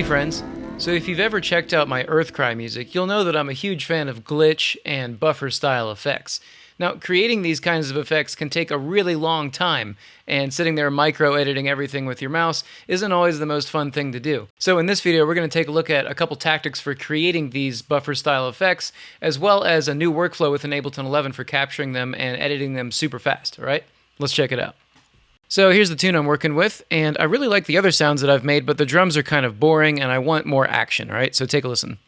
Hey friends, so if you've ever checked out my Earthcry music, you'll know that I'm a huge fan of glitch and buffer style effects. Now, creating these kinds of effects can take a really long time, and sitting there micro editing everything with your mouse isn't always the most fun thing to do. So, in this video, we're going to take a look at a couple tactics for creating these buffer style effects, as well as a new workflow within Ableton 11 for capturing them and editing them super fast. All right, let's check it out. So here's the tune I'm working with, and I really like the other sounds that I've made, but the drums are kind of boring and I want more action, right? So take a listen.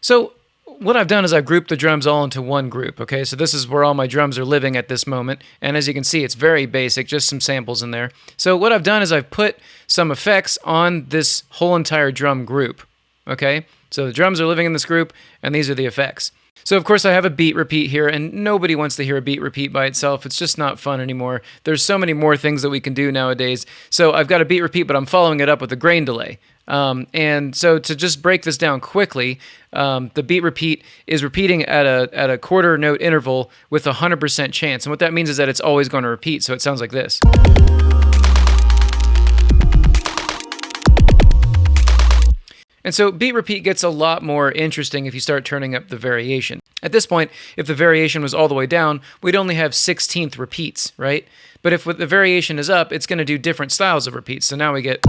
So what I've done is I've grouped the drums all into one group, okay? So this is where all my drums are living at this moment. And as you can see, it's very basic, just some samples in there. So what I've done is I've put some effects on this whole entire drum group, okay? So the drums are living in this group, and these are the effects. So of course I have a beat repeat here, and nobody wants to hear a beat repeat by itself. It's just not fun anymore. There's so many more things that we can do nowadays. So I've got a beat repeat, but I'm following it up with a grain delay. Um, and so to just break this down quickly, um, the beat repeat is repeating at a at a quarter note interval with a hundred percent chance. And what that means is that it's always going to repeat. So it sounds like this. And so beat repeat gets a lot more interesting if you start turning up the variation. At this point, if the variation was all the way down, we'd only have 16th repeats, right? But if the variation is up, it's going to do different styles of repeats. So now we get...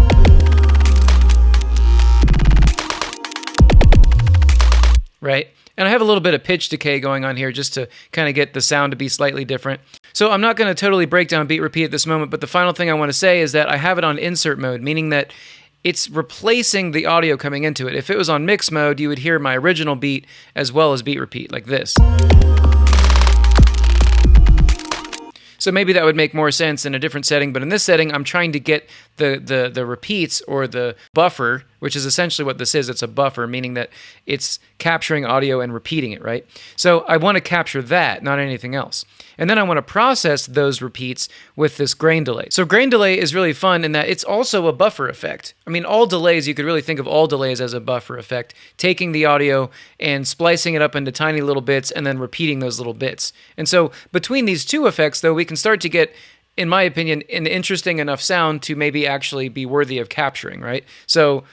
Right? And I have a little bit of pitch decay going on here just to kind of get the sound to be slightly different. So I'm not going to totally break down beat repeat at this moment, but the final thing I want to say is that I have it on insert mode, meaning that it's replacing the audio coming into it. If it was on mix mode, you would hear my original beat as well as beat repeat, like this. So maybe that would make more sense in a different setting, but in this setting, I'm trying to get the, the, the repeats or the buffer, which is essentially what this is. It's a buffer, meaning that it's capturing audio and repeating it, right? So I want to capture that, not anything else. And then I want to process those repeats with this grain delay. So grain delay is really fun in that it's also a buffer effect. I mean, all delays, you could really think of all delays as a buffer effect, taking the audio and splicing it up into tiny little bits and then repeating those little bits. And so between these two effects, though, we can start to get in my opinion, an interesting enough sound to maybe actually be worthy of capturing, right? So,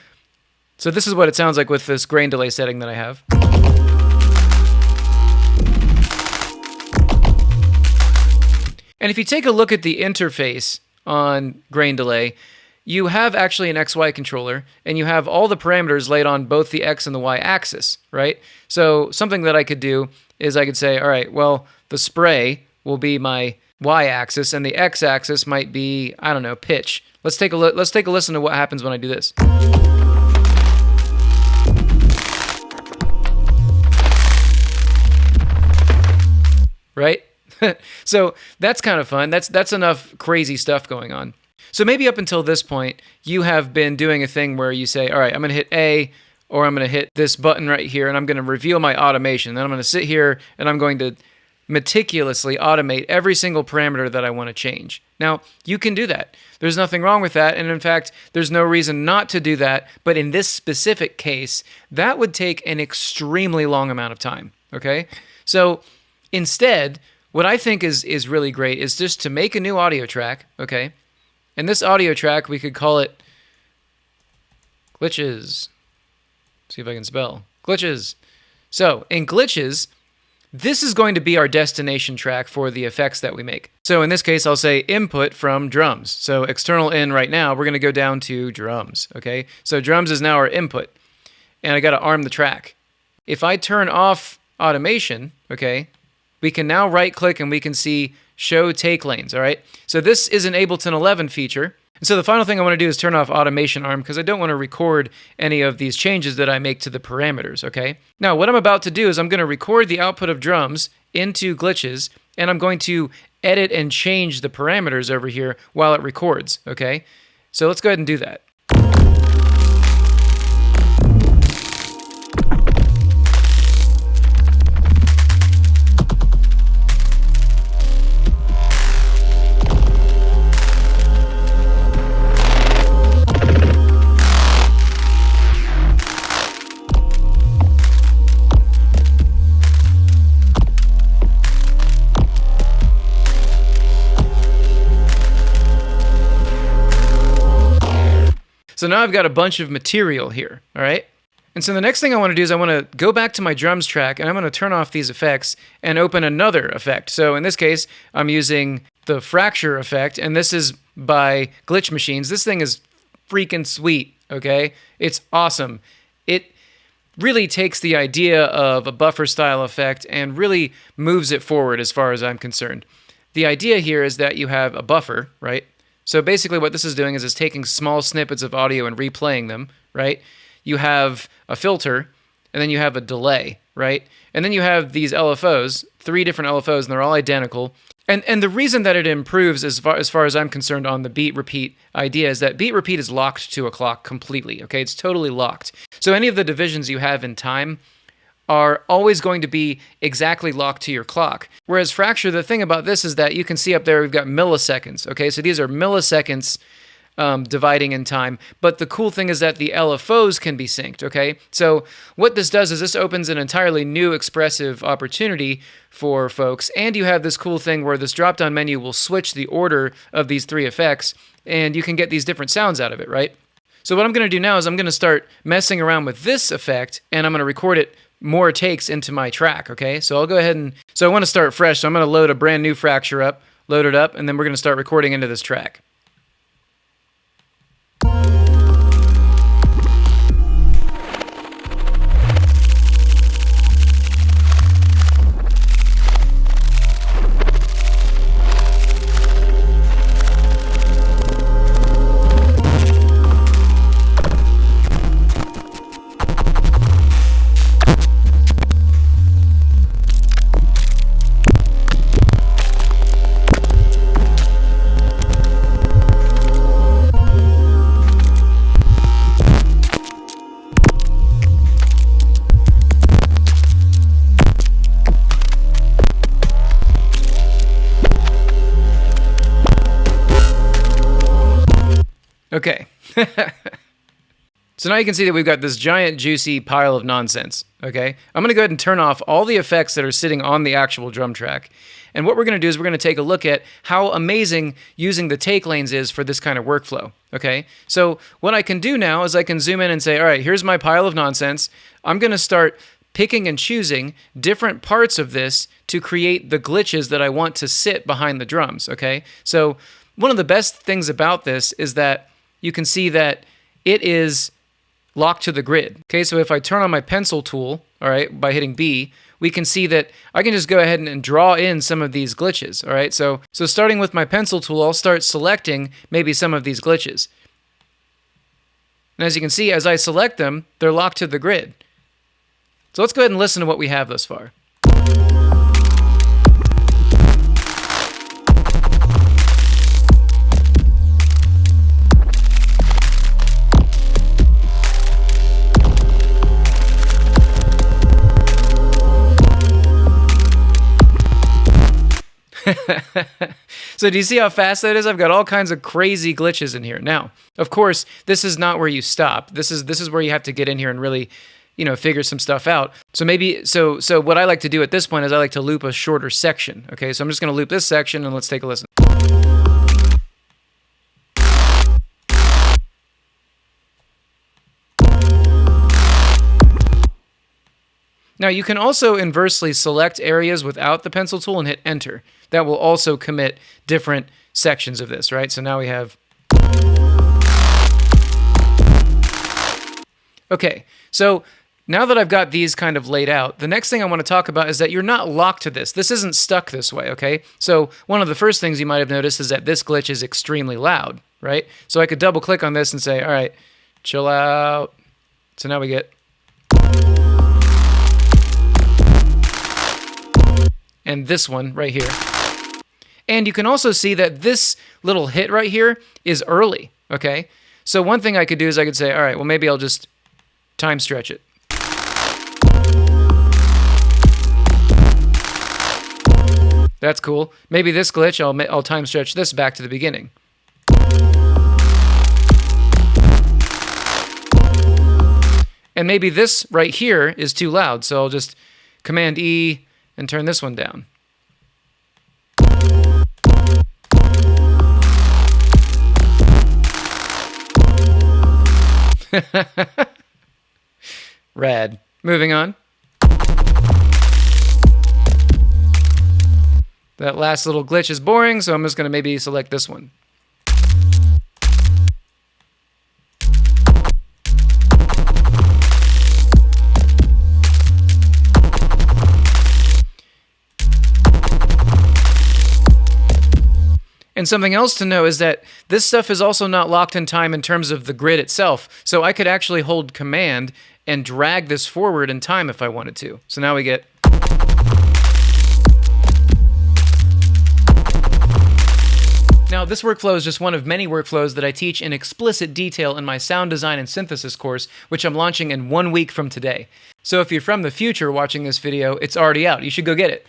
so this is what it sounds like with this grain delay setting that I have. And if you take a look at the interface on grain delay, you have actually an XY controller and you have all the parameters laid on both the X and the Y axis, right? So something that I could do is I could say, all right, well, the spray will be my Y axis and the X axis might be, I don't know, pitch. Let's take a look, let's take a listen to what happens when I do this. Right? so that's kind of fun. That's that's enough crazy stuff going on. So maybe up until this point, you have been doing a thing where you say, "All right, I'm going to hit A or I'm going to hit this button right here and I'm going to reveal my automation. Then I'm going to sit here and I'm going to meticulously automate every single parameter that I want to change. Now, you can do that. There's nothing wrong with that. And in fact, there's no reason not to do that. But in this specific case, that would take an extremely long amount of time. Okay. So instead, what I think is, is really great is just to make a new audio track. Okay. And this audio track, we could call it glitches. See if I can spell glitches. So in glitches, this is going to be our destination track for the effects that we make. So in this case, I'll say input from drums. So external in right now, we're going to go down to drums, okay? So drums is now our input, and I got to arm the track. If I turn off automation, okay, we can now right click and we can see show take lanes, all right? So this is an Ableton 11 feature. And so the final thing I want to do is turn off automation arm because I don't want to record any of these changes that I make to the parameters, okay? Now what I'm about to do is I'm going to record the output of drums into glitches and I'm going to edit and change the parameters over here while it records, okay? So let's go ahead and do that. So now I've got a bunch of material here, all right? And so the next thing I want to do is I want to go back to my drums track and I'm going to turn off these effects and open another effect. So in this case, I'm using the fracture effect and this is by Glitch Machines. This thing is freaking sweet, okay? It's awesome. It really takes the idea of a buffer style effect and really moves it forward as far as I'm concerned. The idea here is that you have a buffer, right? So basically what this is doing is it's taking small snippets of audio and replaying them, right? you have a filter, and then you have a delay, right? And then you have these LFOs, three different LFOs, and they're all identical. And and the reason that it improves as far as far as I'm concerned on the beat repeat idea is that beat repeat is locked to a clock completely. Okay, it's totally locked. So any of the divisions you have in time are always going to be exactly locked to your clock. Whereas fracture, the thing about this is that you can see up there we've got milliseconds. Okay, so these are milliseconds um, dividing in time. But the cool thing is that the LFOs can be synced, okay? So what this does is this opens an entirely new expressive opportunity for folks. And you have this cool thing where this drop-down menu will switch the order of these three effects, and you can get these different sounds out of it, right? So what I'm going to do now is I'm going to start messing around with this effect, and I'm going to record it more takes into my track, okay? So I'll go ahead and... So I want to start fresh, so I'm going to load a brand new fracture up, load it up, and then we're going to start recording into this track. Okay. so now you can see that we've got this giant juicy pile of nonsense. Okay. I'm going to go ahead and turn off all the effects that are sitting on the actual drum track. And what we're going to do is we're going to take a look at how amazing using the take lanes is for this kind of workflow. Okay. So what I can do now is I can zoom in and say, all right, here's my pile of nonsense. I'm going to start picking and choosing different parts of this to create the glitches that I want to sit behind the drums. Okay. So one of the best things about this is that you can see that it is locked to the grid. Okay, so if I turn on my pencil tool, all right, by hitting B, we can see that I can just go ahead and, draw in some of these glitches, all right? So, so starting with my pencil tool, I'll start selecting maybe some of these glitches. And as you can see, as I select them, they're locked to the grid. So let's go ahead and listen to what we have thus far. so do you see how fast that is? I've got all kinds of crazy glitches in here. Now, of course, this is not where you stop. This is this is where you have to get in here and really, you know, figure some stuff out. So maybe so so what I like to do at this point is I like to loop a shorter section. Okay, so I'm just going to loop this section and let's take a listen. Now you can also inversely select areas without the pencil tool and hit enter. That will also commit different sections of this, right? So now we have... Okay, so now that I've got these kind of laid out, the next thing I want to talk about is that you're not locked to this. This isn't stuck this way, okay? So one of the first things you might have noticed is that this glitch is extremely loud, right? So I could double click on this and say, all right, chill out. So now we get and this one right here. And you can also see that this little hit right here is early, okay? So one thing I could do is I could say, all right, well, maybe I'll just time stretch it. That's cool. Maybe this glitch, I'll, I'll time stretch this back to the beginning. And maybe this right here is too loud, so I'll just Command E, and turn this one down. Rad. Moving on. That last little glitch is boring, so I'm just going to maybe select this one. And something else to know is that this stuff is also not locked in time in terms of the grid itself. So I could actually hold command and drag this forward in time if I wanted to. So now we get Now, this workflow is just one of many workflows that I teach in explicit detail in my sound design and synthesis course, which I'm launching in one week from today. So if you're from the future watching this video, it's already out. You should go get it.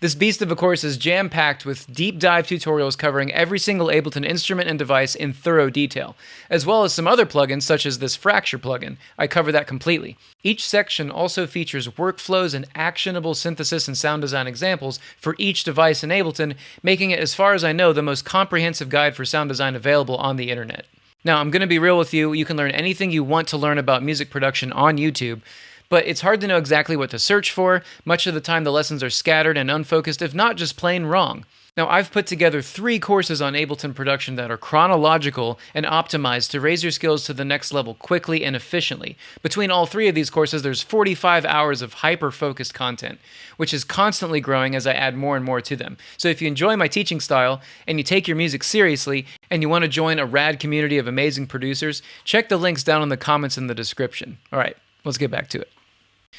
This beast of a course is jam packed with deep dive tutorials covering every single Ableton instrument and device in thorough detail, as well as some other plugins such as this Fracture plugin. I cover that completely. Each section also features workflows and actionable synthesis and sound design examples for each device in Ableton, making it, as far as I know, the most comprehensive guide for sound design available on the internet. Now, I'm going to be real with you. You can learn anything you want to learn about music production on YouTube but it's hard to know exactly what to search for. Much of the time, the lessons are scattered and unfocused, if not just plain wrong. Now, I've put together three courses on Ableton production that are chronological and optimized to raise your skills to the next level quickly and efficiently. Between all three of these courses, there's 45 hours of hyper focused content, which is constantly growing as I add more and more to them. So, if you enjoy my teaching style and you take your music seriously and you want to join a rad community of amazing producers, check the links down in the comments in the description. All right, let's get back to it.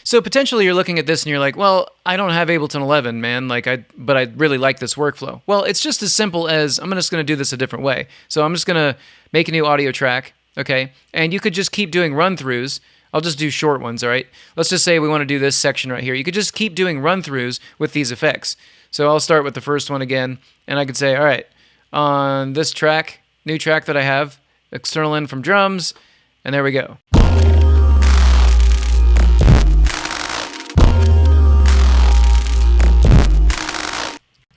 So potentially you're looking at this and you're like, well, I don't have Ableton 11, man. Like I, but I really like this workflow. Well, it's just as simple as I'm just going to do this a different way. So I'm just going to make a new audio track, okay? And you could just keep doing run throughs. I'll just do short ones, all right? Let's just say we want to do this section right here. You could just keep doing run throughs with these effects. So I'll start with the first one again, and I could say, all right, on this track, new track that I have, external in from drums, and there we go.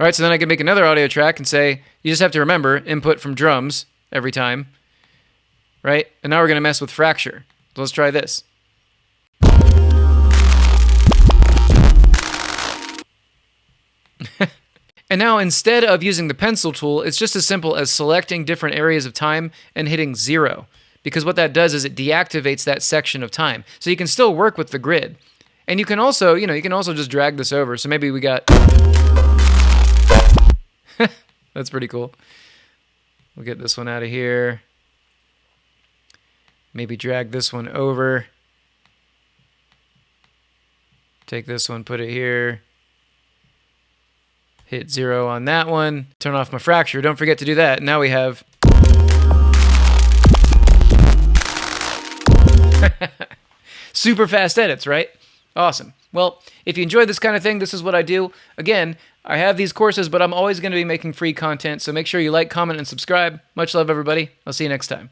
All right, so then I can make another audio track and say, you just have to remember input from drums every time, right? And now we're going to mess with fracture. Let's try this. and now instead of using the pencil tool, it's just as simple as selecting different areas of time and hitting zero. Because what that does is it deactivates that section of time. So you can still work with the grid. And you can also, you know, you can also just drag this over. So maybe we got That's pretty cool. We'll get this one out of here. Maybe drag this one over. Take this one, put it here. Hit zero on that one. Turn off my fracture. Don't forget to do that. Now we have... Super fast edits, right? Awesome. Well, if you enjoy this kind of thing, this is what I do. Again, I have these courses, but I'm always going to be making free content, so make sure you like, comment, and subscribe. Much love, everybody. I'll see you next time.